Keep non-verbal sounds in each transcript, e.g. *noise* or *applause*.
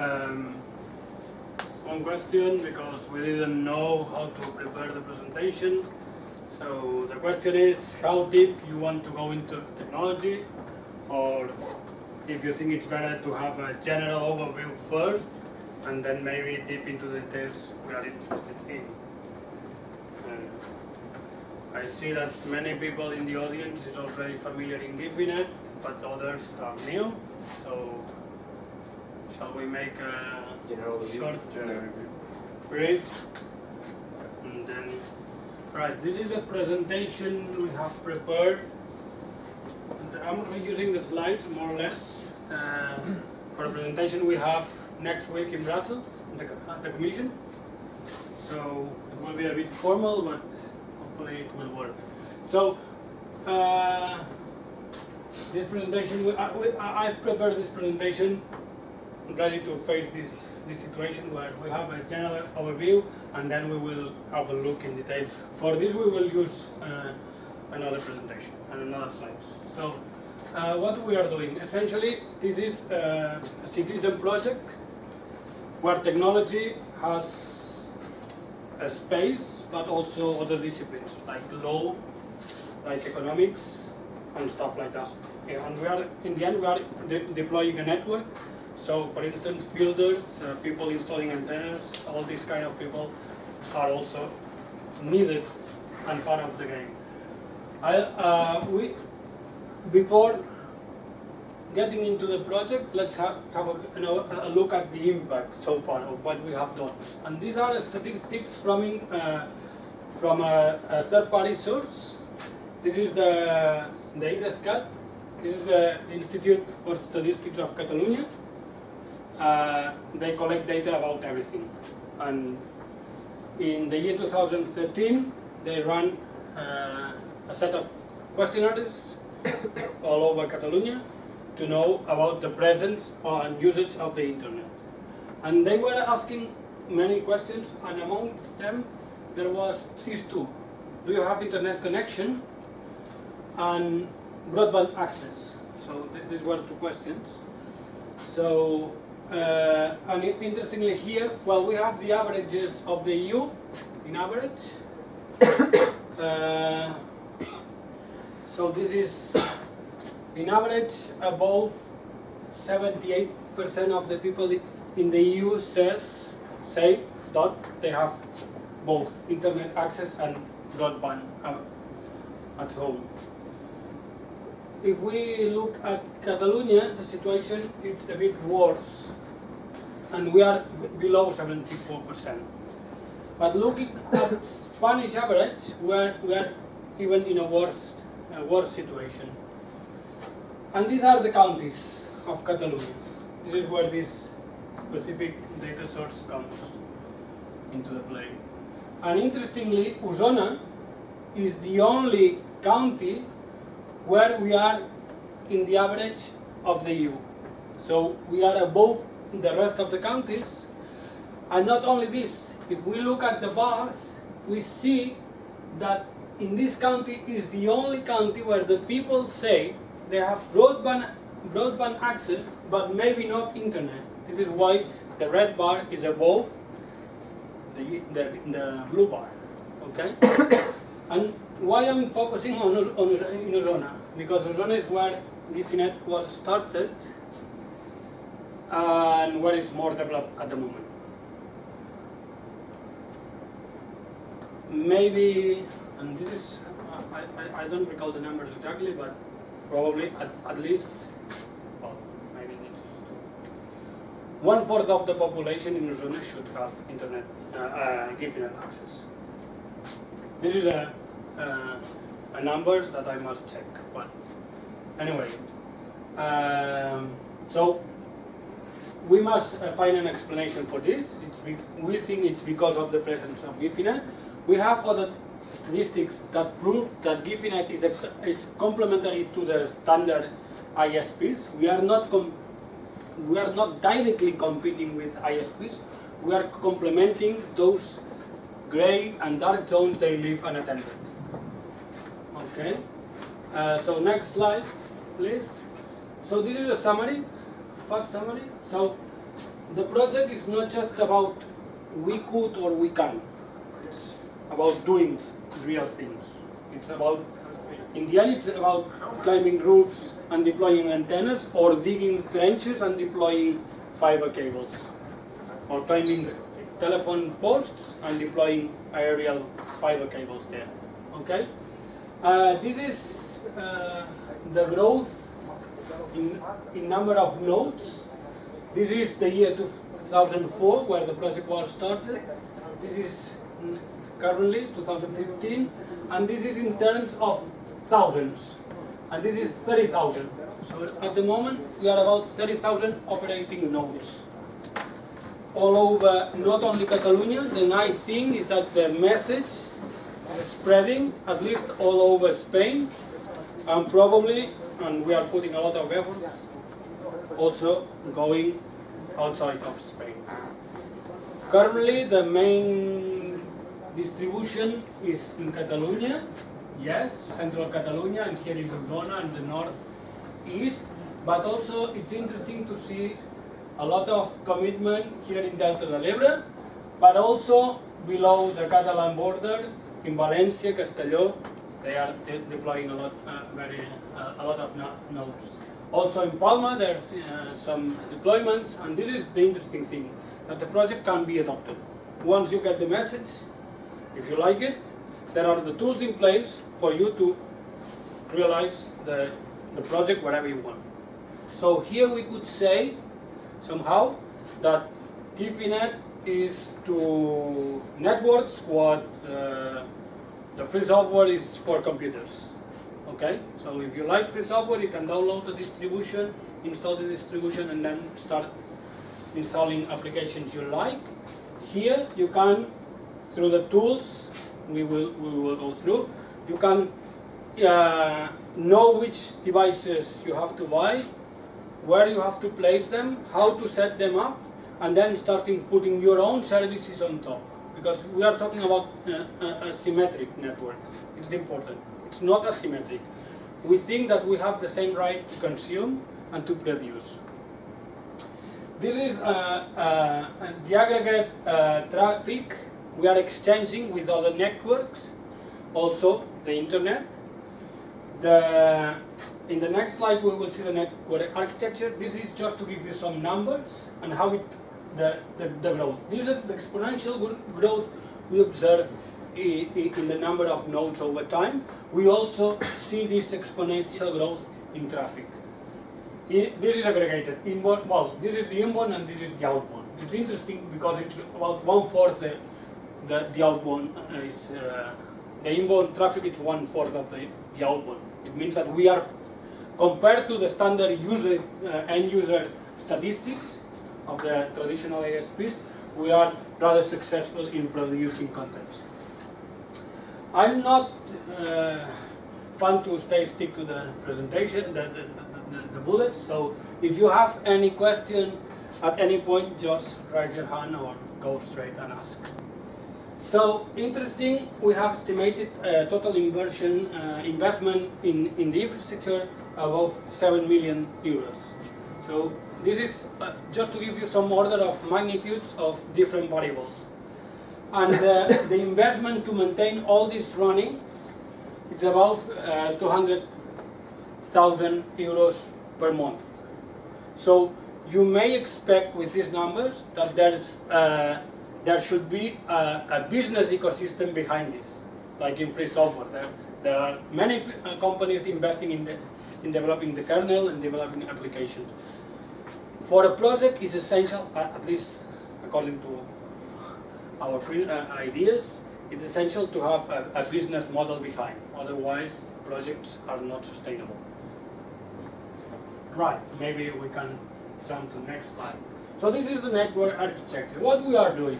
um, one question because we didn't know how to prepare the presentation. So the question is how deep you want to go into technology or if you think it's better to have a general overview first and then maybe deep into the details we are interested in. And I see that many people in the audience is already familiar in Guifi.net, but others are new. So shall we make a short brief? And then, right, this is a presentation we have prepared. And I'm using the slides more or less. Uh, for a presentation we have next week in Brussels, at the, at the Commission. So it will be a bit formal, but hopefully it will work. So, uh, this presentation, we- I, we- I prepared this presentation ready to face this, this situation where we have a general overview and then we will have a look in details. For this we will use uh, another presentation and another slides. So uh, what we are doing, essentially this is uh, a citizen project where technology has a space but also other disciplines like law, like economics and stuff like that. And we are, in the end we are de deploying a network so, for instance, builders, uh, people installing antennas, all these kind of people are also needed and part of the game. I, uh, we, before getting into the project, let's have, have a, you know, a look at the impact so far of what we have done. And these are statistics from, uh, from a, a third-party source. This is the, the IDESCAT. This is the Institute for Statistics of Catalonia uh, they collect data about everything. And in the year 2013, they run uh, a set of questionnaires *coughs* all over Catalonia to know about the presence and usage of the internet. And they were asking many questions, and amongst them, there was these two. Do you have internet connection? And broadband access. So th these were two questions. So uh, and interestingly here, well, we have the averages of the EU in average. *coughs* Uh, so this is in average above 78% of the people in the EU says say that they have both internet access and broadband uh, at home. If we look at Catalonia, the situation is a bit worse, and we are below 74%. But looking at Spanish average, we are, we are even in a worse, a worse situation. And these are the counties of Catalonia. This is where this specific data source comes into the play. And interestingly, Osona is the only county where we are in the average of the EU. So we are above the rest of the counties. And not only this, if we look at the bars, we see that in this county is the only county where the people say they have broadband, broadband access, but maybe not internet. This is why the red bar is above the, the, the blue bar, okay? *coughs* and why I'm focusing on, on in Osona? Because Osona is where Guifi.net was started and what is more developed at the moment. Maybe, and this is, I, I, I don't recall the numbers exactly, but probably at, at least, well, maybe it's one fourth of the population in Osona should have internet, uh, uh, Guifi.net access. This is a, uh, a number that I must check, but anyway. Um, so we must uh, find an explanation for this. We think it's because of the presence of Guifi.net. We have other statistics that prove that Guifi.net is, is complementary to the standard ISPs. We are not we are not directly competing with ISPs. We are complementing those gray and dark zones they leave unattended. Okay. Uh, so next slide, please. So this is a summary, first summary. So the project is not just about we could or we can. It's about doing real things. It's about, in the end, it's about climbing roofs and deploying antennas or digging trenches and deploying fiber cables or climbing telephone posts and deploying aerial fiber cables there. Okay? Uh, this is uh, the growth in, in number of nodes. This is the year 2004 where the project was started. This is currently 2015 and this is in terms of thousands and this is 30,000. So at the moment we are about 30,000 operating nodes all over not only Catalonia. The nice thing is that the message is spreading at least all over Spain and probably, and we are putting a lot of efforts, also going outside of Spain. Currently the main distribution is in Catalonia, yes, central Catalonia and here in Osona and the north east, but also it's interesting to see a lot of commitment here in Delta del Ebre, but also below the Catalan border in Valencia, Castelló, they are de deploying a lot, uh, very, uh, a lot of no nodes. Also in Palma, there's uh, some deployments, and this is the interesting thing, that the project can be adopted. Once you get the message, if you like it, there are the tools in place for you to realize the, the project wherever you want. So here we could say somehow that Guifi.net is to networks what uh, the free software is for computers. Okay, so if you like free software, you can download the distribution, install the distribution, and then start installing applications you like. Here you can, through the tools we will we will go through, you can uh, know which devices you have to buy, where you have to place them, how to set them up, and then starting putting your own services on top. Because we are talking about uh, a, a symmetric network. It's important. It's not asymmetric. We think that we have the same right to consume and to produce. This is uh, uh, the aggregate uh, traffic we are exchanging with other networks, also the internet. The in the next slide, we will see the network architecture. This is just to give you some numbers and how it, the, the, the growth. These are the exponential growth we observe in the number of nodes over time. We also see this exponential growth in traffic. This is aggregated. Inbound, well, this is the inbound and this is the outbound. It's interesting because it's about one-fourth the, the, the outbound is, uh, the inbound traffic is one-fourth of the, the outbound. It means that we are compared to the standard user, uh, end user statistics of the traditional ASPs, we are rather successful in producing content. I'm not uh, fun to stay stick to the presentation, the, the, the, the, bullets, so if you have any question at any point, just raise your hand or go straight and ask. So interesting, we have estimated uh, total inversion, uh, investment in, in the infrastructure above 7 million euros. So this is uh, just to give you some order of magnitudes of different variables. And uh, *laughs* the investment to maintain all this running, is about uh, 200,000 euros per month. So you may expect with these numbers that there's, uh, there should be a, a, business ecosystem behind this, like in free software. There, there are many uh, companies investing in the in developing the kernel and developing applications. For a project, it's essential, at least according to our uh, ideas, it's essential to have a, a business model behind. Otherwise, projects are not sustainable. Right, maybe we can jump to next slide. So this is the network architecture. What we are doing.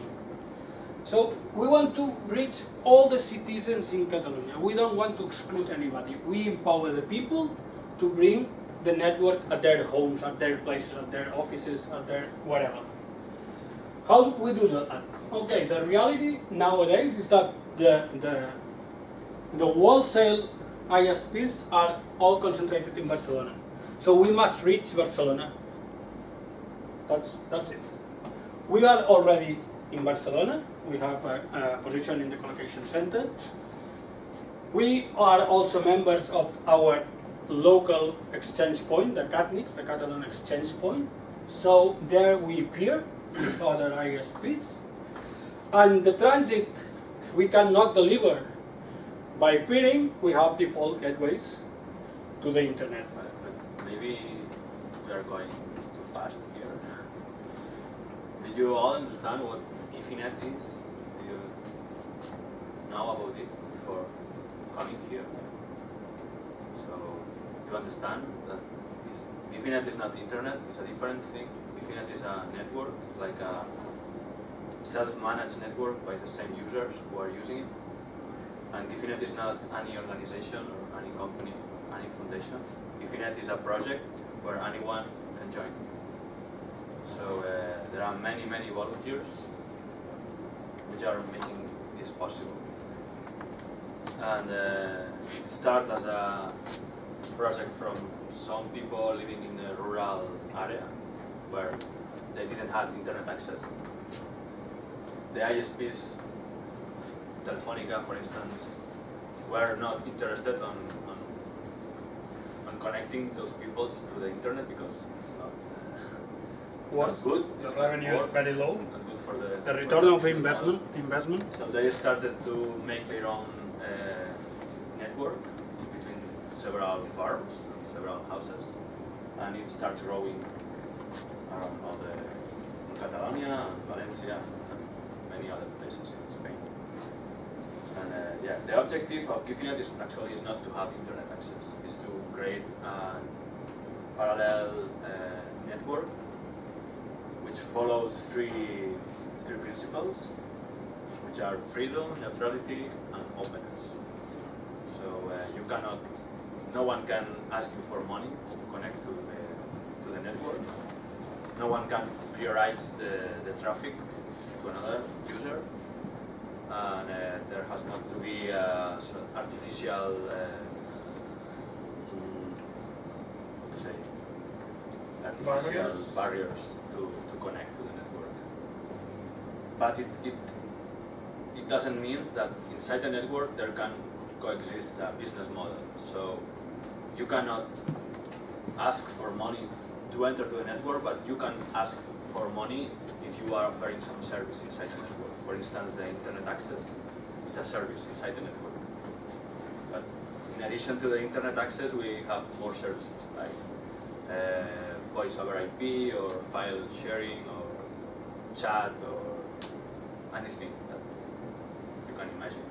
So we want to reach all the citizens in Catalonia. We don't want to exclude anybody. We empower the people to bring the network at their homes, at their places, at their offices, at their whatever. How we do that? Okay, the reality nowadays is that the, the, the wholesale ISPs are all concentrated in Barcelona. So we must reach Barcelona. That's, that's it. We are already in Barcelona. We have a, a position in the collocation center. We are also members of our local exchange point, the CATNIX, the Catalan Exchange Point. So there we peer with other ISPs. And the transit, we cannot deliver. By peering, we have default gateways to the internet. But, but maybe we are going too fast here. Do you all understand what Guifi.net is? Do you know about it before coming here? You understand that this Guifi.net is not internet, it's a different thing. Guifi.net is a network, it's like a self-managed network by the same users who are using it. And Guifi.net is not any organization or any company, any foundation. Guifi.net is a project where anyone can join. So uh, there are many, many volunteers which are making this possible. And uh, it started as a project from some people living in a rural area where they didn't have internet access. The ISPs, Telefonica for instance, were not interested on, on, on connecting those people to the internet because it's not, *laughs* uh, Was not good. The it's revenue is very low. not good for the The for return the of investment, investment. So they started to make their own uh, network between several farms and several houses, and it starts growing around all the Catalonia Valencia and many other places in Spain. And uh, yeah, the objective of Guifi.net is actually is not to have internet access, it's to create a parallel uh, network which follows three three principles which are freedom, neutrality, and openness. So uh, you cannot, no one can ask you for money to connect to the, to the network. No one can prioritize the, the traffic to another user. And uh, there has not to be uh, sort of artificial, uh, mm, to say, artificial Barriers. barriers to, to connect to the network. But it, it it doesn't mean that inside the network there can coexist a business model. So you cannot ask for money to enter to the network, but you can ask for money if you are offering some service inside the network. For instance, the internet access is a service inside the network. But in addition to the internet access, we have more services like uh, voice over IP or file sharing or chat or anything that you can imagine.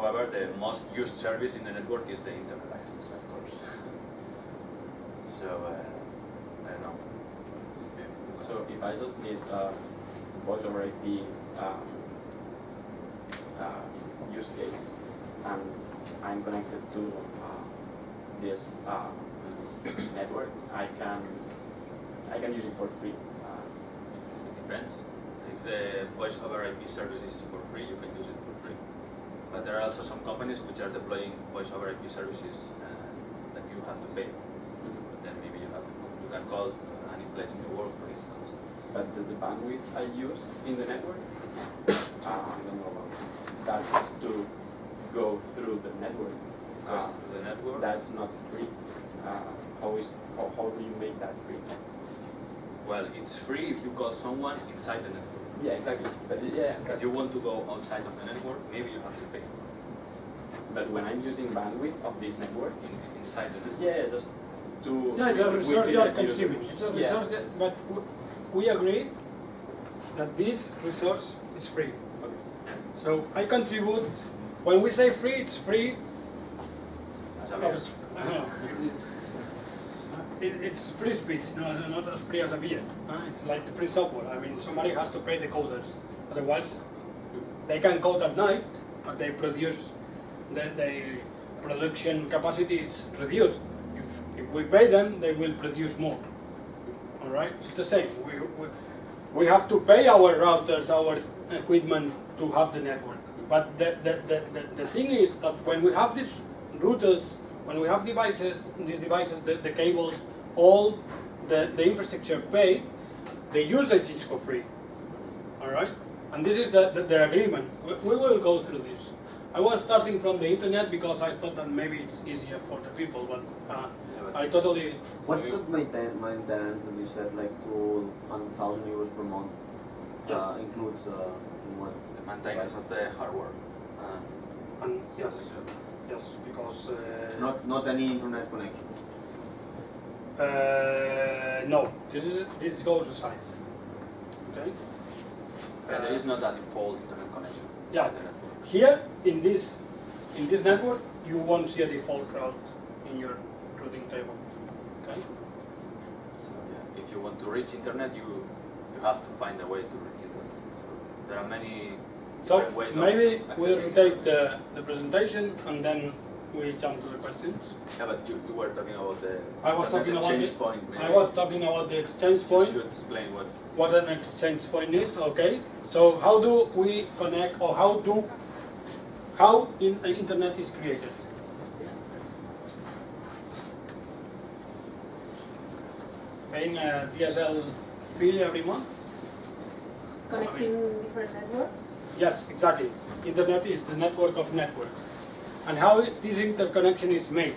However, the most used service in the network is the internet access, of course. *laughs* so, uh, I don't know. So if I just need uh, voice over IP um, uh, use case and I'm connected to uh, this uh, network, I can I can use it for free. Uh, It depends. If the voice over IP service is for free, you can use it for free. But there are also some companies which are deploying voice over IP services uh, that you have to pay. But then maybe you have to you can call any place in the world, for instance. but the, the bandwidth I use in the network, uh, I don't know about that's to go through the network. Uh, the network. that's not free. Uh, how is how, how do you make that free? Well, it's free if you call someone inside the network. Yeah, exactly. But yeah, If you want to go outside of the network, maybe you have to pay but when I'm using bandwidth of this network, in, inside the network. yeah, just to Yeah, it's a resource the you are consuming. It's a Yeah. that, but we agree that this resource is free. Okay. Yeah. So I contribute. When we say free, it's free. As a Of, beer. s- *laughs* it, it's free speech, no, no, not as free as a beer. huh? It's like free software. I mean, somebody has to pay the coders. Otherwise, they can code at night, but they produce the, the production capacity is reduced. If, if we pay them, they will produce more. All right, it's the same. We, we, we have to pay our routers, our equipment to have the network. But the, the, the, the, the thing is that when we have these routers, when we have devices, these devices, the, the cables, all the, the infrastructure paid, the usage is for free. All right, and this is the, the, the agreement. We, we will go through this. I was starting from the internet because I thought that maybe it's easier for the people, but uh, Yeah, but I totally What's the maintain, maintenance that you said like two hundred thousand euros per month? Yes. Uh, includes uh, what? the maintenance of the hardware. And and yes, yes, because uh, Not not any internet connection. uh, no, this is this goes aside. Okay. yeah, there is not a default internet connection. Yeah. inside. Here in this in this network, you won't see a default route in your routing table. Okay. So yeah, if you want to reach internet, you you have to find a way to reach internet. So there are many So different ways of maybe we'll take the, the presentation and then we jump to the questions. Yeah, but you, you were talking about the I was talking about exchange the- point. Maybe I was talking about the exchange point. you point, should explain what. what an exchange point is, okay? So how do we connect or how do how in, the internet is created? Paying a uh, DSL fee every month? Connecting different networks? Yes, exactly. Internet is the network of networks. And how this interconnection is made,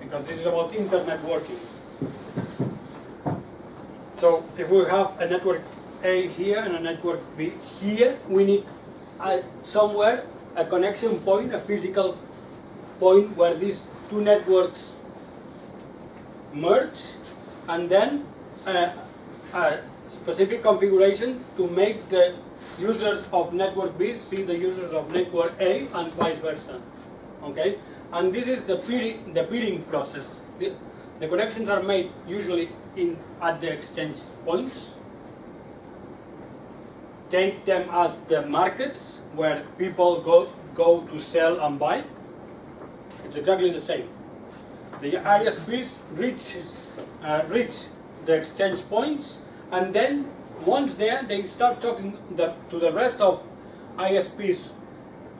because this is about internet working. So if we have a network A here and a network B here, we need uh, somewhere a connection point, a physical point where these two networks merge, and then uh, a specific configuration to make the users of network B see the users of network A and vice versa. Okay? And this is the peering, the peering process. The, the connections are made usually in at the exchange points. Take them as the markets where people go go to sell and buy. It's exactly the same. The ISPs reaches, uh, reach the exchange points, and then once there, they start talking the, to the rest of ISPs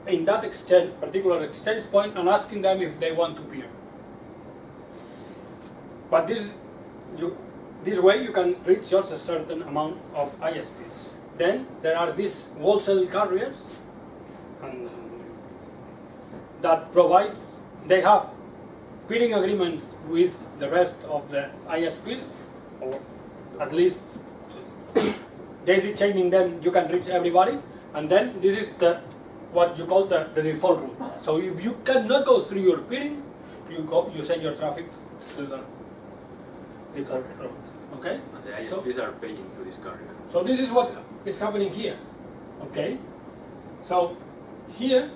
in that exchange, particular exchange point and asking them if they want to peer. But this, you, this way you can reach just a certain amount of ISPs. Then there are these wholesale carriers and that provides, they have peering agreements with the rest of the ISPs, or at least daisy chaining them, you can reach everybody, and then this is the what you call the, the default route. So if you cannot go through your peering, you go you send your traffic through the default route. Okay? The ISPs are paying to this carrier. So this is what is happening here. Okay? So here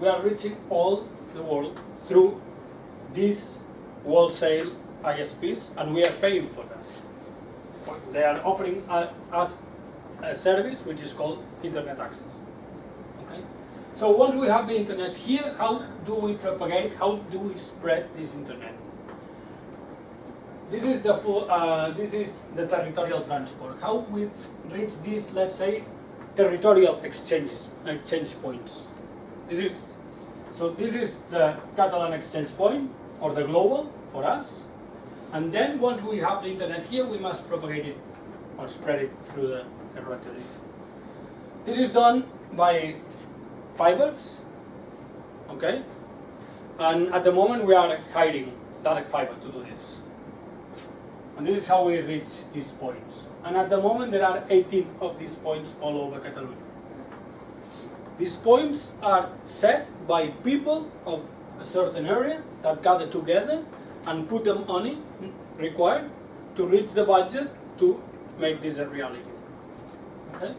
we are reaching all the world through these wholesale ISPs and we are paying for that. They are offering us a service which is called internet access. Okay? So once we have the internet here, how do we propagate, how do we spread this internet? This is the full, uh, this is the territorial transport. How we reach these, let's say, territorial exchanges, exchange points. This is, so this is the Catalan exchange point, or the global, for us. And then once we have the internet here, we must propagate it, or spread it through the territory. This is done by fibers, okay? And at the moment we are hiding direct fiber to do this. And this is how we reach these points. And at the moment there are 18 of these points all over Catalonia. These points are set by people of a certain area that gather together and put them on it required to reach the budget to make this a reality. Okay?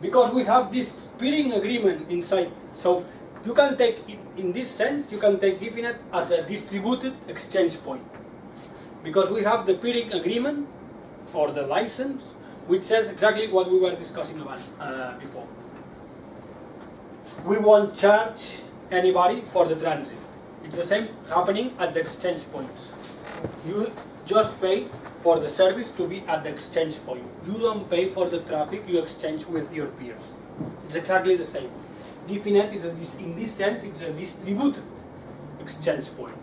Because we have this peering agreement inside, so you can take, in this sense, you can take Guifi.net as a distributed exchange point because we have the peering agreement or the license which says exactly what we were discussing about uh, before. We won't charge anybody for the transit. It's the same happening at the exchange points. You just pay for the service to be at the exchange point. You don't pay for the traffic you exchange with your peers. It's exactly the same. Guifi.net is a, in this sense, it's a distributed exchange point.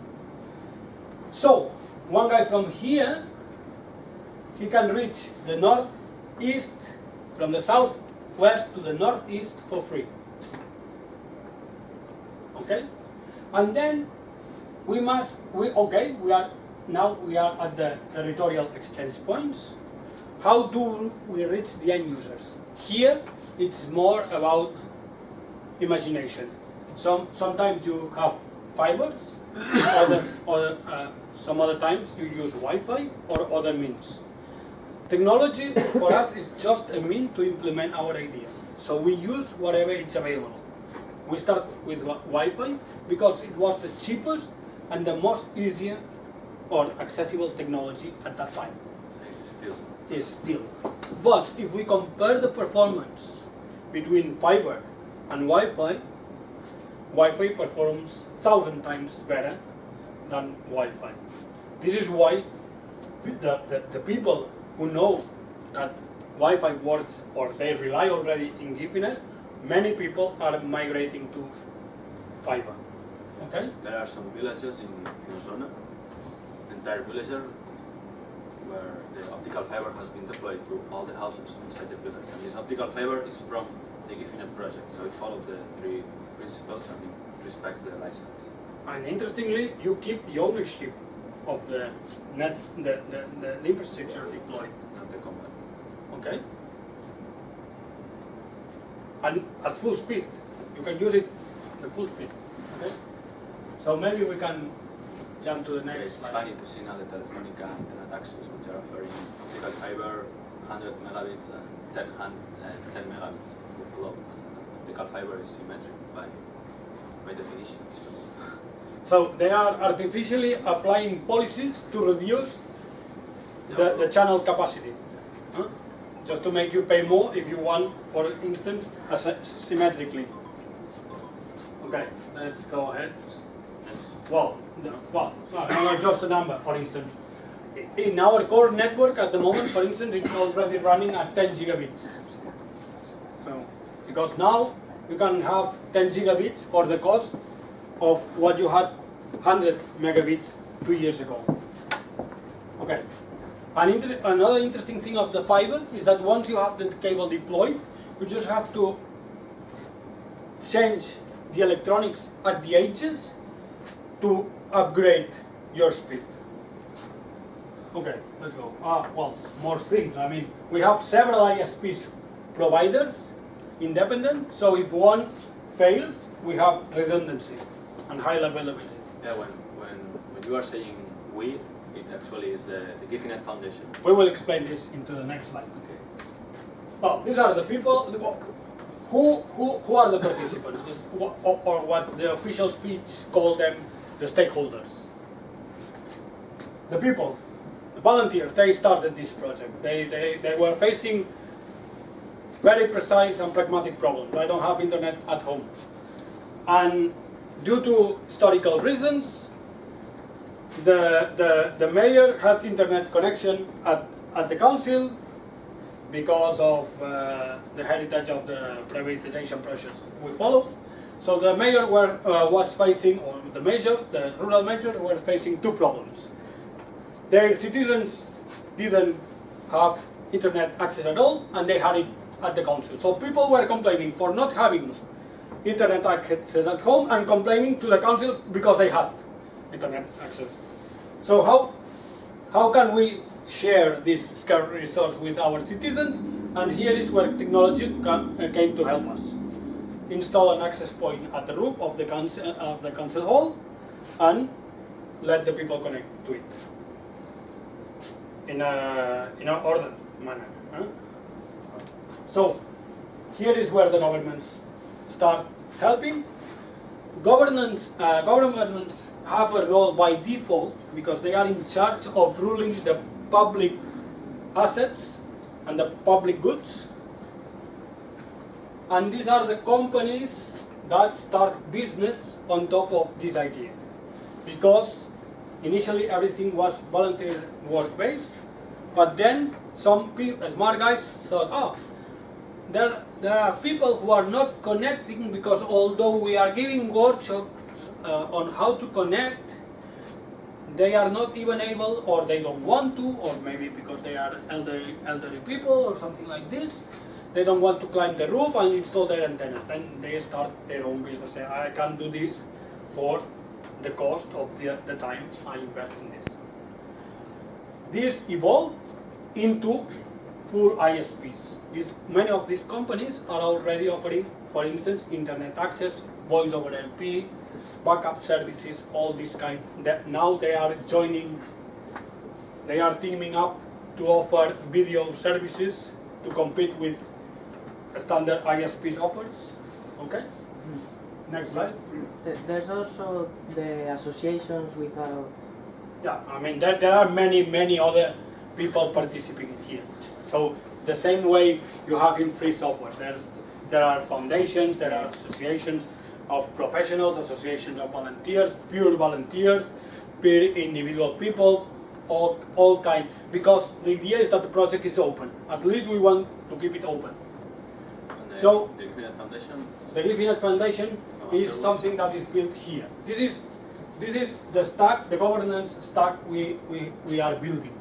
So, one guy from here he can reach the northeast from the southwest to the northeast for free. Okay? And then we must, we, okay, we are, now we are at the territorial exchange points. How do we reach the end users? Here, it's more about imagination. Some, sometimes you have fibers, *coughs* other, other, uh, some other times you use Wi-Fi or other means. Technology for us is just a mean to implement our idea. So we use whatever is available. We start with Wi- Wi-Fi because it was the cheapest and the most easier or accessible technology at that time It's still. is still. But if we compare the performance between fiber and Wi-Fi, Wi-Fi performs thousand times better than Wi-Fi. This is why the, the, the people who know that Wi-Fi works or they rely already in Ethernet, many people are migrating to fiber. Okay? There are some villages in, in Osona, entire villager, where the optical fiber has been deployed to all the houses inside the village. And this optical fiber is from the Guifi.net project, so it follows the three principles and it respects the license. And interestingly, you keep the ownership of the net, the, the, the infrastructure deployed. Not the company. Okay? And at full speed. You can use it at full speed. Okay? So maybe we can jump to the Yeah, next it's slide. funny to see now the Telefonica internet access, which are offering optical fiber 100 megabits and 10, uh, 10 megabits per flow. Optical fiber is symmetric by, by definition. So. *laughs* So they are artificially applying policies to reduce the, the channel capacity. Huh? Just to make you pay more if you want, for instance, symmetrically. Okay, let's go ahead. Well, no, well, no, just a number, for instance. In our core network at the moment, for instance, it's already running at 10 gigabits. So, because now you can have 10 gigabits for the cost of what you had 100 megabits two years ago. Okay. An inter another interesting thing of the fiber is that once you have the cable deployed, you just have to change the electronics at the edges to upgrade your speed. Okay, let's go. Ah, well, more things. I mean, we have several ISPs providers, independent, so if one fails, we have redundancy and high availability. Yeah, when, when, when you are saying we, it actually is uh, the, the Guifi.net Foundation. We will explain this into the next slide. Okay. Well, these are the people, who, who, who are the participants, This- or, or what the official speech called them, the stakeholders. The people, the volunteers, they started this project. They, they, they were facing very precise and pragmatic problems. I don't have internet at home. And due to historical reasons, the, the, the mayor had internet connection at, at the council because of uh, the heritage of the privatization process we followed. So the mayor were, uh, was facing, or the measures, the rural measures were facing two problems. Their citizens didn't have internet access at all, and they had it at the council. So people were complaining for not having internet access at home and complaining to the council because they had internet access. So how, how can we share this scarce resource with our citizens? And here is where technology uh, came to help us. Install an access point at the roof of the council, of the council hall and let the people connect to it in a, in an ordered manner. huh? So here is where the governments start helping. Governance, uh, governments have a role by default because they are in charge of ruling the public assets and the public goods. And these are the companies that start business on top of this idea. Because initially everything was volunteer work based, but then some smart guys thought, oh, there, there are people who are not connecting because although we are giving workshops uh, on how to connect, they are not even able or they don't want to or maybe because they are elderly, elderly people or something like this they don't want to climb the roof and install their antenna. Then they start their own business say I can't do this for the cost of the, the time I invest in this. This evolved into full ISPs. These, many of these companies are already offering, for instance, internet access, voice over IP, backup services, all this kind. That now they are joining, they are teaming up to offer video services to compete with standard ISPs offers. Okay. Next slide. There's also the associations without. Yeah, I mean, there, there are many, many other people participating here. So the same way you have in free software, there's, there are foundations, there are associations of professionals, associations of volunteers, pure volunteers, pure individual people, all, all kind. Because the idea is that the project is open. At least we want to keep it open. The, So- the Guifi.net Foundation, The Guifi.net Foundation oh, is something that is built here. This is, this is the stack, the governance stack we, we, we are building.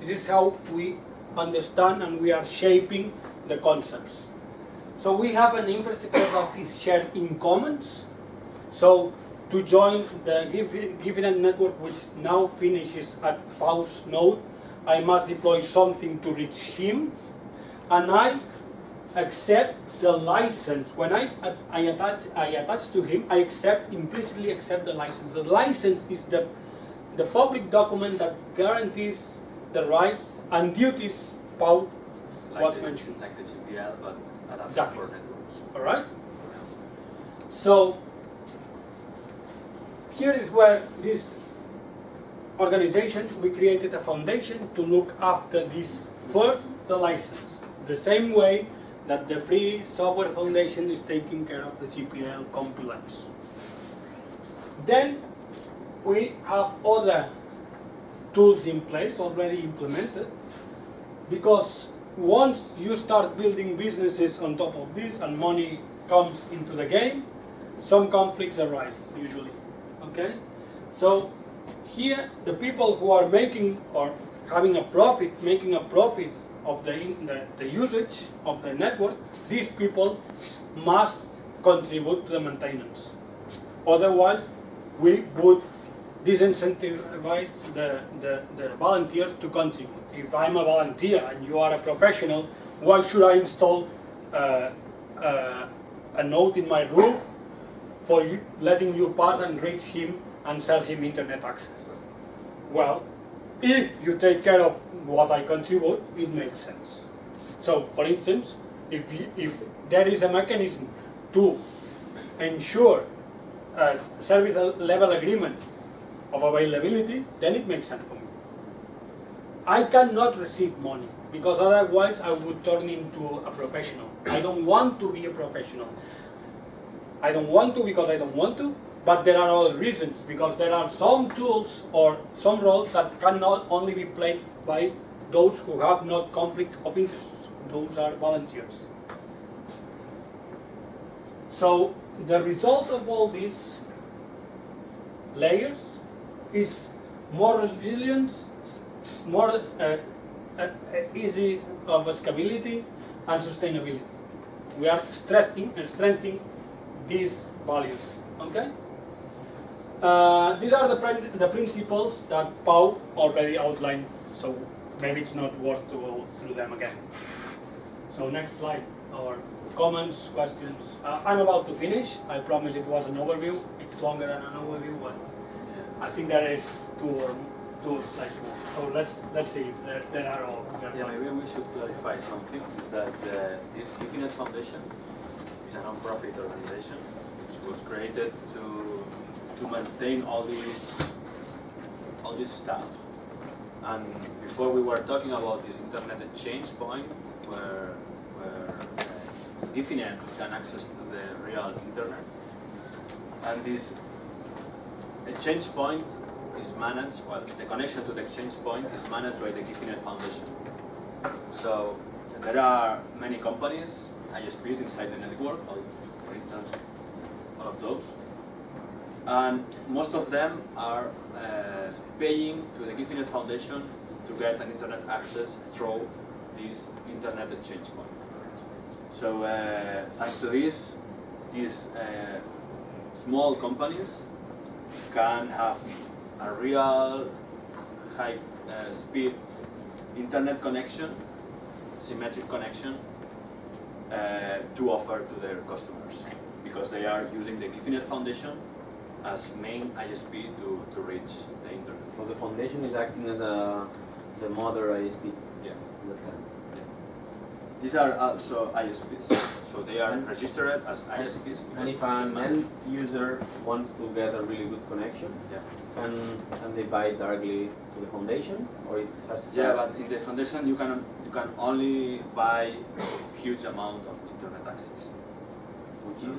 This is how we understand and we are shaping the concepts. So we have an infrastructure that is shared in commons. So to join the Guifi.net network, which now finishes at Pau's node, I must deploy something to reach him, and I accept the license. When I, I attach, I attach to him, I accept, implicitly accept the license. The license is the, the public document that guarantees the rights and duties Pau, it's like Was the, mentioned. like the GPL, but adapted Exactly. for networks. alright? So, here is where this organization, we created a foundation to look after this first, the license. The same way that the Free Software Foundation is taking care of the GPL compliance. Then we have other tools in place already implemented because once you start building businesses on top of this and money comes into the game, some conflicts arise usually. Okay? So here the people who are making or having a profit, making a profit of the, the, the usage of the network, these people must contribute to the maintenance. Otherwise, we would disincentivize the, the, the volunteers to contribute. If I'm a volunteer and you are a professional, why should I install uh, uh, a note in my room for you, letting you pass and reach him and sell him internet access? Well, if you take care of what I contribute, it makes sense. So, for instance, if, you, if there is a mechanism to ensure a service level agreement of availability, then it makes sense for me. I cannot receive money because otherwise I would turn into a professional. I don't want to be a professional. I don't want to because I don't want to, but there are other reasons because there are some tools or some roles that cannot only be played by those who have not conflict of interest. Those are volunteers. So the result of all these layers is more resilience, more uh, uh, uh, easy of scalability and sustainability. We are strengthening and strengthening these values. Okay. Uh, these are the, prin- the principles that Pau already outlined, so maybe it's not worth to go through them again. So next slide, or comments, questions. Uh, I'm about to finish. I promise it was an overview. It's longer than an overview, but I think there is two or two slides more. So let's let's see if there, there are all. there Yeah, maybe we should clarify something, is that uh, this Guifi.net Foundation is a non-profit organization which was created to, to maintain all these, all this stuff. And before we were talking about this internet exchange point where, where uh, can access to the real internet. And this exchange point is managed, well, the connection to the exchange point is managed by the Guifi.net Foundation. So there are many companies, ISPs inside the network, for instance, all of those. And most of them are uh, paying to the Guifi.net Foundation to get an internet access through this internet exchange point. So uh, thanks to this, these uh, small companies can have a real high uh, speed internet connection, symmetric connection uh, to offer to their customers because they are using the Guifi.net Foundation as main ISP to, to reach the internet. So the foundation is acting as a the mother ISP Yeah. in that sense. These are also ISPs, so they are registered as ISPs. And if an end user wants to get a really good connection, Yeah. can can they buy directly to the foundation, or it has to? Yeah, but in the foundation you can you can only buy huge amount of internet access. which is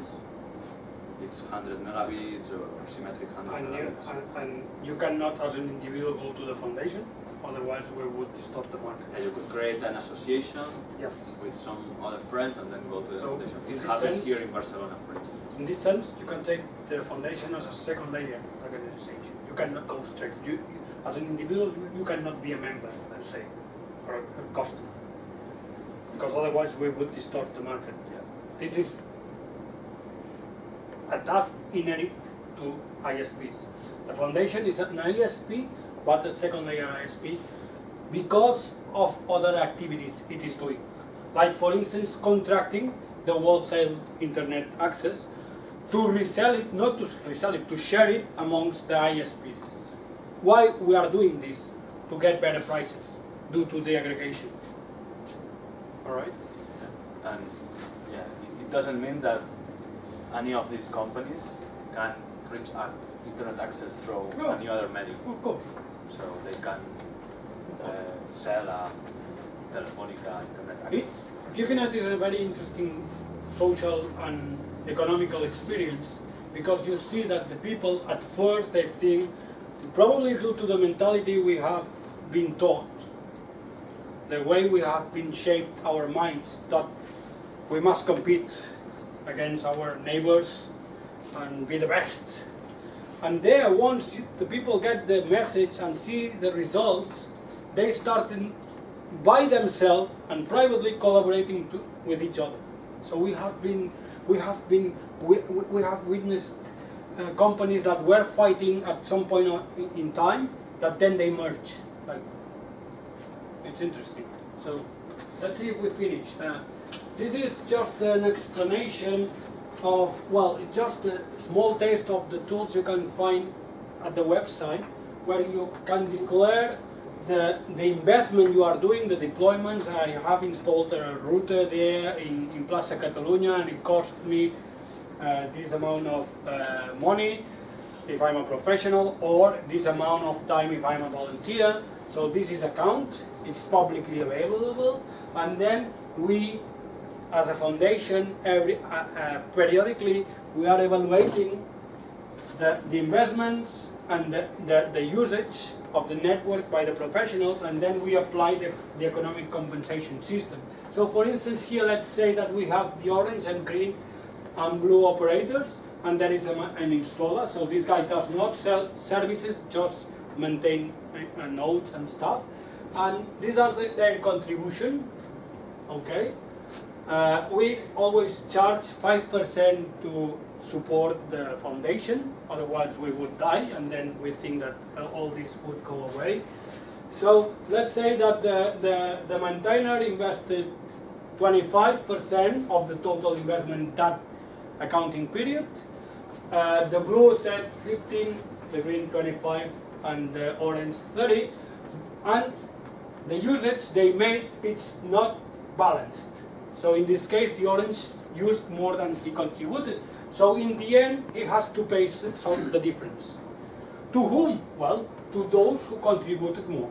It's 100 megabits or symmetric 100 And you, megabits. and, and you cannot, as an individual, go to the foundation, otherwise we would distort the market. And you could create an association Yes. with some other friend and then go to the So, foundation. in It this happens sense- here in Barcelona, for instance. In this sense, you can take the foundation as a second layer organization. You cannot go straight. You, as an individual, you, you cannot be a member, let's say, or a, a customer, because otherwise we would distort the market. Yeah. This is a task inherent to ISPs. The foundation is an ISP, but a second layer ISP, because of other activities it is doing. Like for instance, contracting the wholesale internet access to resell it, not to resell it, to share it amongst the ISPs. Why we are doing this? To get better prices due to the aggregation. All right? And yeah, it, it doesn't mean that any of these companies can reach internet access through No. any other medium. Of course. So they can uh, sell a Telefonica internet It, access. Is a very interesting social and economical experience because you see that the people at first they think, probably due to the mentality we have been taught, the way we have been shaped our minds, that we must compete against our neighbors and be the best. And there, once the people get the message and see the results, they start by themselves and privately collaborating to, with each other. So we have been, we have been, we, we have witnessed uh, companies that were fighting at some point in time that then they merge. Like, it's interesting. So let's see if we finish. Uh, this is just an explanation of, well, just a small taste of the tools you can find at the website where you can declare the, the investment you are doing, the deployments. I have installed a router there in, in Plaza Catalunya and it cost me uh, this amount of uh, money if I'm a professional or this amount of time if I'm a volunteer. So this is account, it's publicly available and then we as a foundation every, uh, uh, periodically we are evaluating the, the investments and the, the, the usage of the network by the professionals and then we apply the, the economic compensation system. So for instance here let's say that we have the orange and green and blue operators and there is a, an installer. So this guy does not sell services just maintain uh, nodes and stuff. And these are the, their contribution okay uh, we always charge 5% to support the foundation, otherwise we would die, and then we think that uh, all this would go away. So let's say that the, the, the maintainer invested 25% of the total investment that accounting period. Uh, the blue said 15, the green 25, and the orange 30. And the usage they made, it's not balanced. So in this case, the orange used more than he contributed. So in the end, he has to pay some the difference. To whom? Well, to those who contributed more.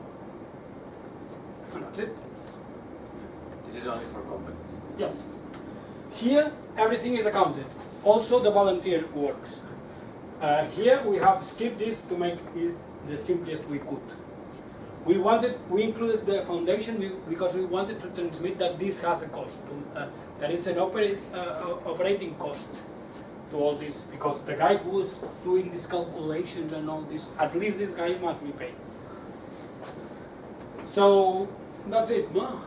And that's it. This is only for companies. Yes. Here, everything is accounted. Also, the volunteer works. Uh, here, we have skipped this to make it the simplest we could. We wanted, we included the foundation because we wanted to transmit that this has a cost. Uh, there is an operate, uh, operating cost to all this because the guy who's doing this calculation and all this, at least this guy must be paid. So that's it, no?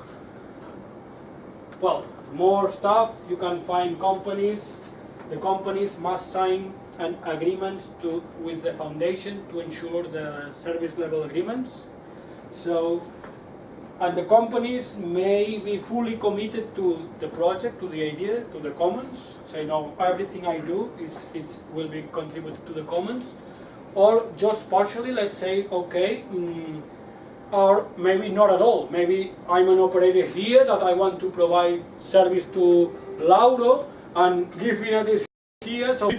Well, more stuff. You can find companies. The companies must sign an agreements to with the foundation to ensure the service level agreements. So, and the companies may be fully committed to the project, to the idea, to the commons. Say no, everything I do is it will be contributed to the commons, or just partially. Let's say okay. Mm, or maybe not at all. Maybe I'm an operator here that I want to provide service to Lauro and give Guifi.net is here, so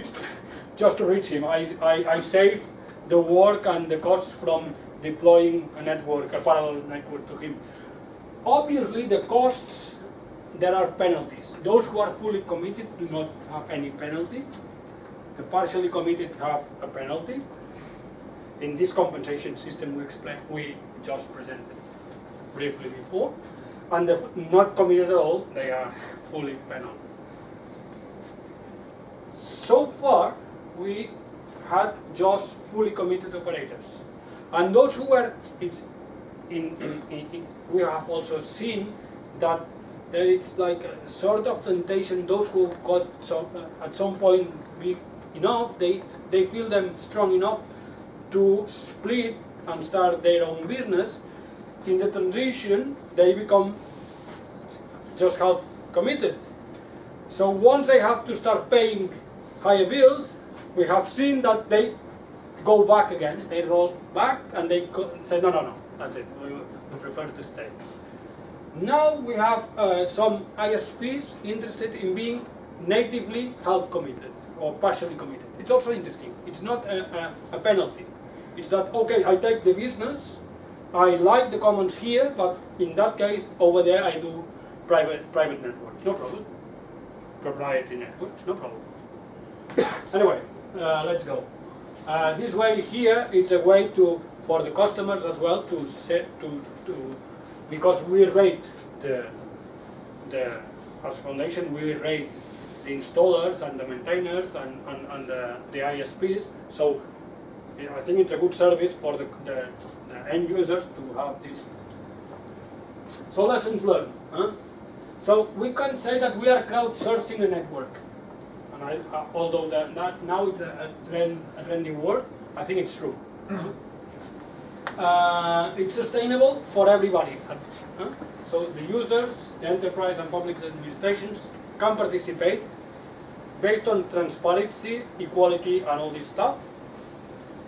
just to reach him, I, I, I save the work and the cost from deploying a network, a parallel network to him. Obviously, the costs, there are penalties. Those who are fully committed do not have any penalty. The partially committed have a penalty. In this compensation system we explained, we just presented briefly before, and the not committed at all, they are fully penal. So far, we had just fully committed operators. And those who were, it's in, in, in, we have also seen that there is like a sort of temptation, those who got some, uh, at some point big enough, they, they feel them strong enough to split and start their own business. In the transition, they become just half committed. So once they have to start paying higher bills, we have seen that they go back again. They roll back and they say, no, no, no, that's it. We, we prefer to stay. Now we have uh, some ISPs interested in being natively half committed or partially committed. It's also interesting. It's not a, a, a penalty. It's that, okay, I take the business, I like the commons here, but in that case, over there I do private, private networks, no problem. Proprietary networks, no problem. *coughs* anyway, uh, let's go. Uh, this way here, it's a way to, for the customers as well to set, to, to, because we rate the, the, as foundation, we rate the installers and the maintainers and, and, and the, the ISPs. So I think it's a good service for the, the, the end users to have this. So lessons learned. Huh? So we can say that we are crowdsourcing a network. Uh, although that, that now it's a, a, trend, a trendy word, I think it's true. Uh, it's sustainable for everybody. huh? So the users, the enterprise and public administrations can participate based on transparency, equality and all this stuff.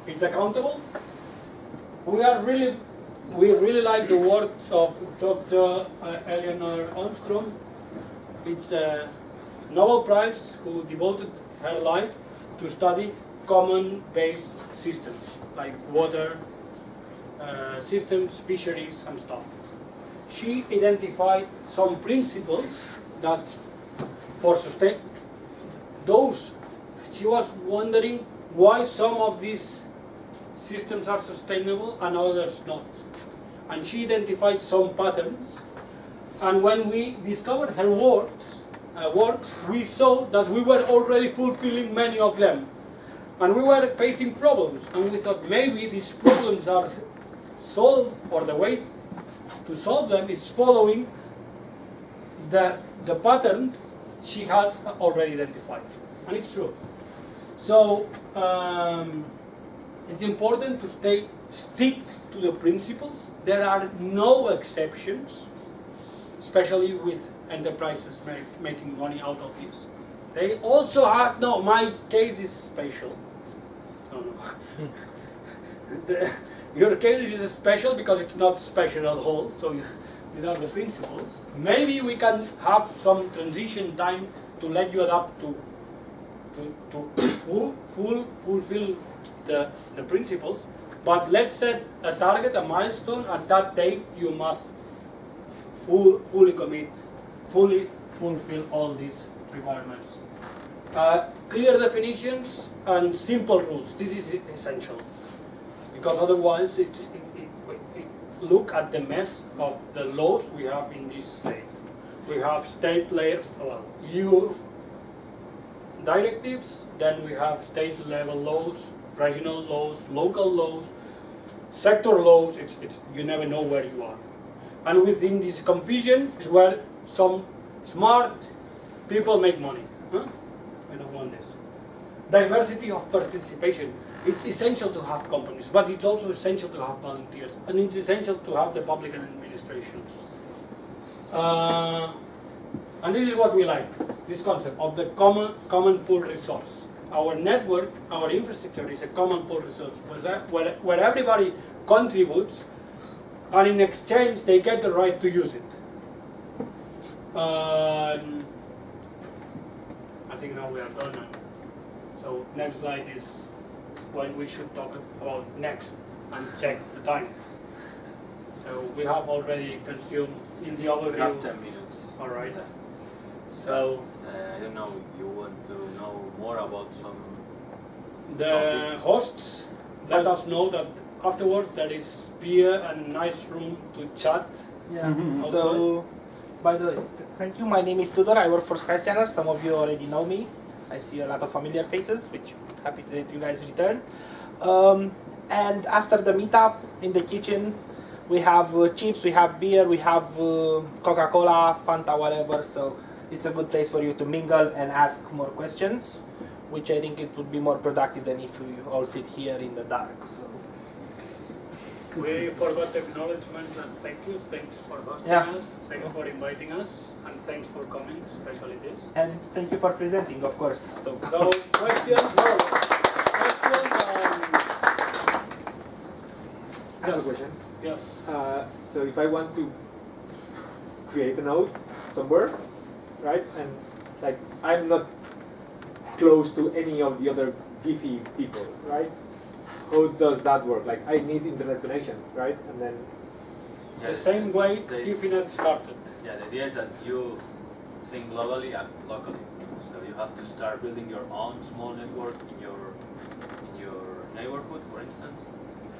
It's accountable. We are really, we really like the words of Dr. uh, Elinor Ostrom. It's a Nobel Prize who devoted her life to study common-based systems like water uh, systems, fisheries, and stuff. She identified some principles that, for sustain, those she was wondering why some of these systems are sustainable and others not. And she identified some patterns. And when we discovered her works, uh, works, we saw that we were already fulfilling many of them. And we were facing problems. And we thought maybe these problems are solved, or the way to solve them is following the, the patterns she has already identified. And it's true. So, um, it's important to stay stick to the principles. There are no exceptions, especially with enterprises make, making money out of this. They also have no. My case is special. No, no. Hmm. the, your case is special because it's not special at all. So these are the principles. Maybe we can have some transition time to let you adapt to to, to full, full, fulfill the, the principles. But let's set a target, a milestone. At that date, you must full, fully commit, fully fulfill all these requirements. Uh, clear definitions and simple rules. This is essential because otherwise, it's, it, it, it, look at the mess of the laws we have in this state. We have state layers. Well, you directives, then we have state level laws, regional laws, local laws, sector laws, it's, it's, you never know where you are. And within this confusion is where some smart people make money. Huh? I don't want this. Diversity of participation. It's essential to have companies, but it's also essential to have volunteers, and it's essential to have the public administrations. Uh, and this is what we like, this concept of the common, common pool resource. Our network, our infrastructure is a common pool resource, where, where, where everybody contributes, and in exchange they get the right to use it. Um, I think now we are done. and So next slide is when we should talk about next and check the time. So we have already consumed in the overview. We have 10 minutes. All right. left. So Uh, I don't know if you want to know more about some. the hosts let us know that afterwards there is beer and nice room to chat. Yeah. Outside. So, by the way, thank you. My name is Tudor. I work for Sky Skyscanner. Some of you already know me. I see a lot of familiar faces, which happy that you guys return. Um, and after the meetup in the kitchen, we have uh, chips, we have beer, we have uh, Coca-Cola, Fanta, whatever. So it's a good place for you to mingle and ask more questions, which I think it would be more productive than if we all sit here in the dark. So. We forgot acknowledgement and thank you. Thanks for hosting Yeah. us. Thanks for inviting us and thanks for coming, especially this. And thank you for presenting, of course. So. So questions? No. Questions? Um, I have a question. yes. Uh, so if I want to create a node somewhere, right, and like I'm not close to any of the other Guifi people, right? How does that work? Like I need internet connection, right? And then The same way They- Guifi.net started. Yeah, the idea is that you think globally and locally. So you have to start building your own small network in your in your neighborhood, for instance,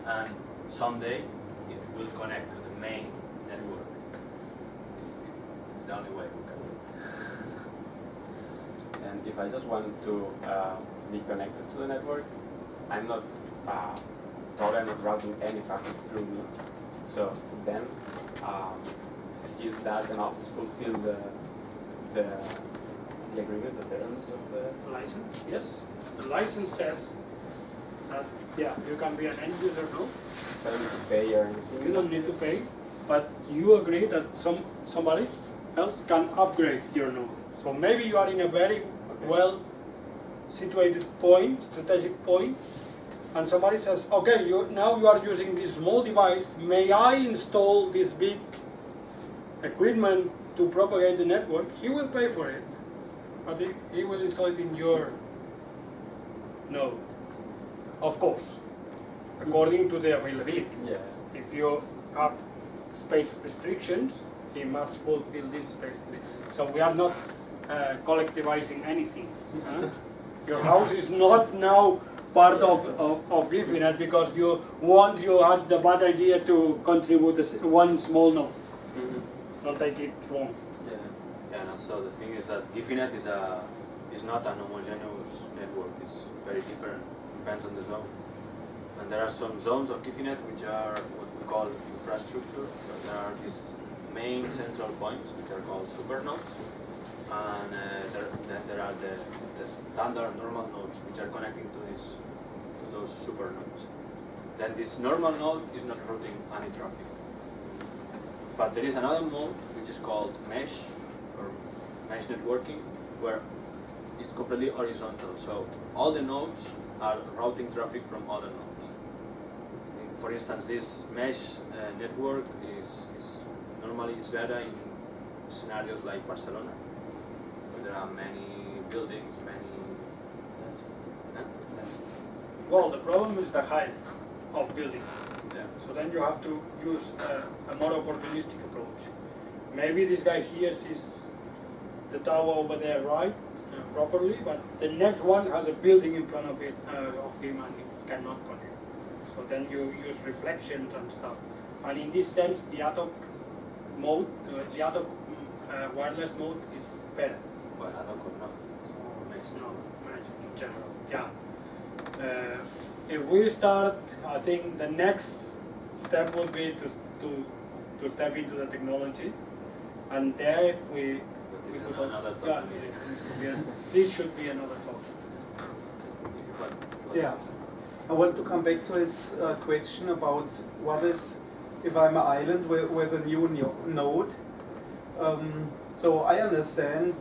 and someday it will connect to the main network. It's, it's the only way we can do it. *laughs* And if I just want to uh, be connected to the network, I'm not uh, probably I'm routing any traffic through me. So then, um, is that enough to fulfill the the the agreement, the terms of the? License? Yes. The license says that yeah, you can be an end user now. I don't need to pay or anything. You don't need to pay, but you agree that some somebody else can upgrade your node. So maybe you are in a very well situated point, strategic point, and somebody says, okay, you, now you are using this small device, may I install this big equipment to propagate the network? He will pay for it, but he, he will install it in your node, of course, according to the availability. Yeah. If you have space restrictions, he must fulfill this space. So we are not uh, collectivizing anything. huh? *laughs* Your house is not now part of, of, of Guifi.net because you once you had the bad idea to contribute one small node. Mm-hmm. Don't take it wrong. Yeah, yeah, and also the thing is that Guifi.net is a is not an homogeneous network. It's very different. Depends on the zone. And there are some zones of Guifi.net which are what we call infrastructure. So there are these main central points which are called supernodes, and uh, there, then there are the, the standard normal nodes which are connecting to this to those supernodes. Then this normal node is not routing any traffic. But there is another mode which is called mesh or mesh networking where it's completely horizontal. So all the nodes are routing traffic from other nodes. For instance, this mesh uh, network is, is normally is better in scenarios like Barcelona, there are many buildings, many. Huh? Well, the problem is the height of buildings. Yeah. So then you have to use a, a more opportunistic approach. Maybe this guy here sees the tower over there right uh, properly, but the next one has a building in front of it uh, of him and it cannot connect. So then you use reflections and stuff. And in this sense, the ad hoc mode, uh, the ad hoc mm, uh, wireless mode is better. Well, I don't know. Makes No, connection in general. Yeah. Uh, if we start, I think the next step would be to to to step into the technology, and there we. But we this is could also- another yeah, this, could be a, this should be another topic. What- what- Yeah. I want to come back to his uh, question about what is if I'm an island with, with a new node. Um, so I understand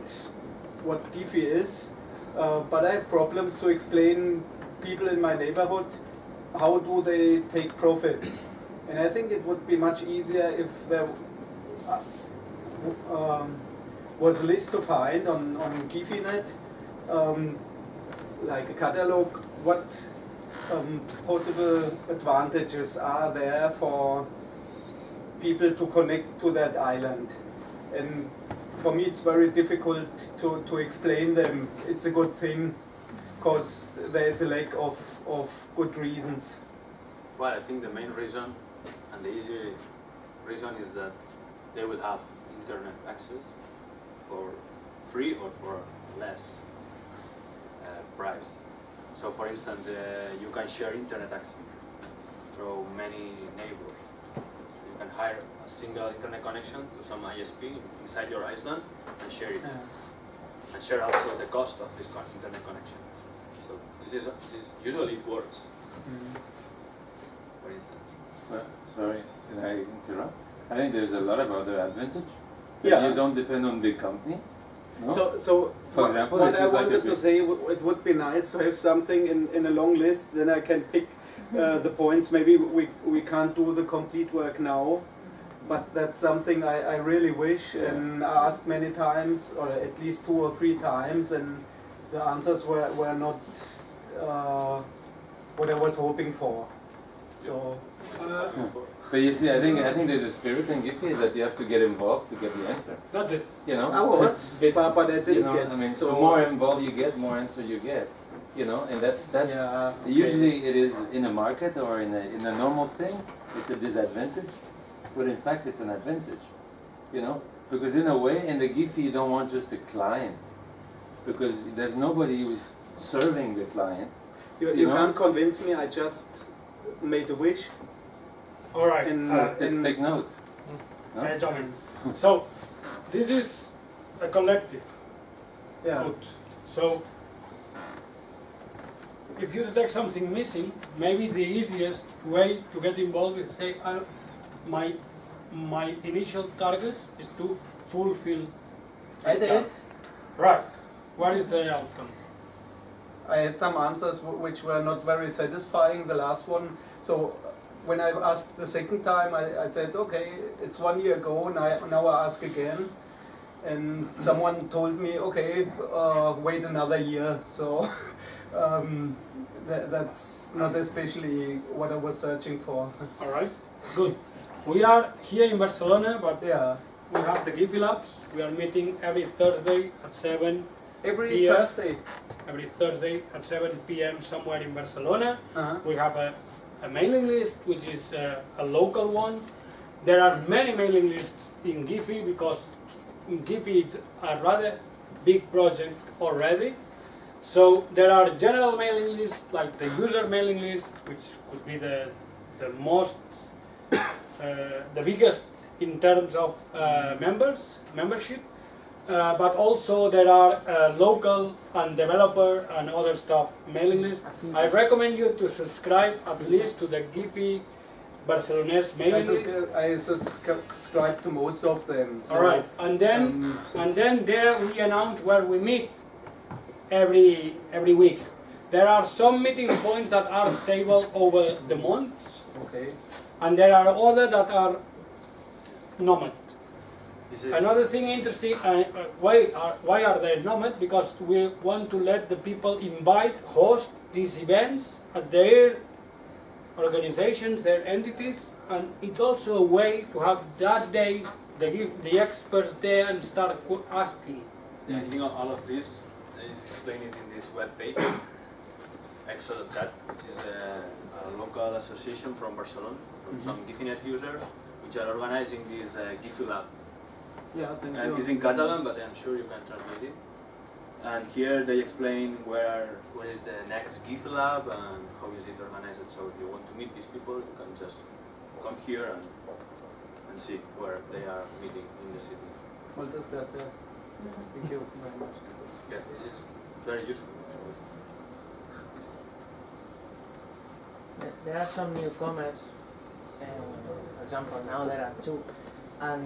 what Guifi is, uh, but I have problems to explain people in my neighborhood how do they take profit. And I think it would be much easier if there uh, um, was a list to find on, on Guifi.net, um, like a catalog, what um, possible advantages are there for people to connect to that island. And for me, it's very difficult to, to explain them. It's a good thing because there is a lack of, of good reasons. Well, I think the main reason and the easy reason is that they will have internet access for free or for less uh, price. So, for instance, uh, you can share internet access through many neighbors. You can hire a single internet connection to some ISP inside your island and share it, and share also the cost of this internet connection. So, this is this usually it works. Mm-hmm. For instance. Well, sorry, can I interrupt? I think there's a lot of other advantage. Yeah. You don't depend on big company. No? So, so For example, what this I is like wanted to say, w- it would be nice to have something in, in a long list. Then I can pick uh, the points. Maybe we, we can't do the complete work now, but that's something I, I really wish Yeah. and I asked many times, or at least two or three times, and the answers were, were not uh, what I was hoping for. So, Uh, But you see, I think I think there's a spirit in Guifi that you have to get involved to get the answer. that's it. You know. I was, It- but, but I didn't you know, get. I mean, so, so more involved you get, more answer you get. You know, and that's that's Yeah, okay. usually it is in a market or in a in a normal thing, it's a disadvantage, but in fact it's an advantage. You know, because in a way, in the Guifi you don't want just a client, because there's nobody who's serving the client. You, you you know? can't convince me. I just made a wish. All right. And, uh, Let's and take note. No? uh, gentlemen. So, this is a collective. yeah, Good. So, if you detect something missing, maybe the easiest way to get involved is say, uh, my my initial target is to fulfill. I did. task." Right. What is the outcome? I had some answers w- which were not very satisfying. The last one. So when I asked the second time, I, I said, okay, it's one year ago. Now, now I ask again. And someone told me, okay, uh, wait another year. So *laughs* um, that, that's not especially what I was searching for. *laughs* All right. Good. We are here in Barcelona, but yeah. we have the Guifi Labs. We are meeting every Thursday at 7, Every Yeah. Thursday. every Thursday at 7 p.m. somewhere in Barcelona. Uh-huh. We have a, a mailing list, which is uh, a local one. There are many mailing lists in Guifi because Guifi is a rather big project already. So there are general mailing lists, like the user mailing list, which could be the, the most, *coughs* uh, the biggest in terms of uh, members, membership. Uh, but also there are uh, local and developer and other stuff mailing lists. I recommend you to subscribe at least to the Guifi Barcelones I, sub- I subscribe to most of them. So, All right, and then um, and then there we announce where we meet every every week. There are some meeting points that are stable over the months, okay. and there are other that are nomad. Another thing interesting, uh, uh, why are why are they nomad? Because we want to let the people invite, host these events at their organizations, their entities, and it's also a way to have that day the the experts there and start asking. Yeah, I think all of this is explained in this web page, *coughs* Exo.cat, which is a, a local association from Barcelona, from some Guifi.net users, which are organizing this uh, Guifi Lab. Yeah, thank Uh, you. it's in Catalan, but I'm sure you can translate it. And here they explain where where is the next Guifi lab and how is it organized. So if you want to meet these people, you can just come here and and see where they are meeting in the city. Muchas gracias. Thank you very much. Yeah, this is very useful. actually. There- There are some newcomers, uh, for example, now there are two, and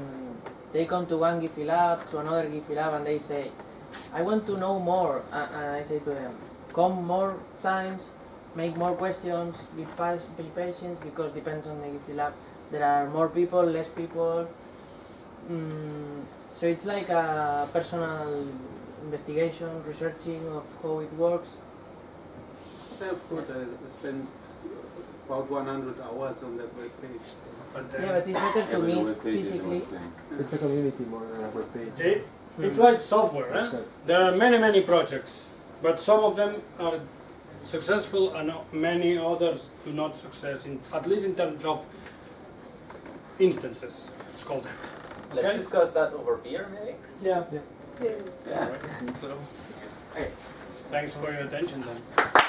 they come to one Guifi lab, to another Guifi lab, and they say, I want to know more. A- And I say to them, come more times, make more questions, be, pa- be patient, because depends on the Guifi lab. There are more people, less people. Mm, so it's like a personal investigation, researching of how it works. They're good. I spent about 100 hours on that webpage. So. But Yeah, but it's better to but meet physically. It's a community more than a web page. they, it's like software. Eh? There are many, many projects, but some of them are successful and many others do not success, in, at least in terms of instances, let's call them. Let's Okay. discuss that over beer, maybe. Yeah. Yeah. So, thanks for your attention then.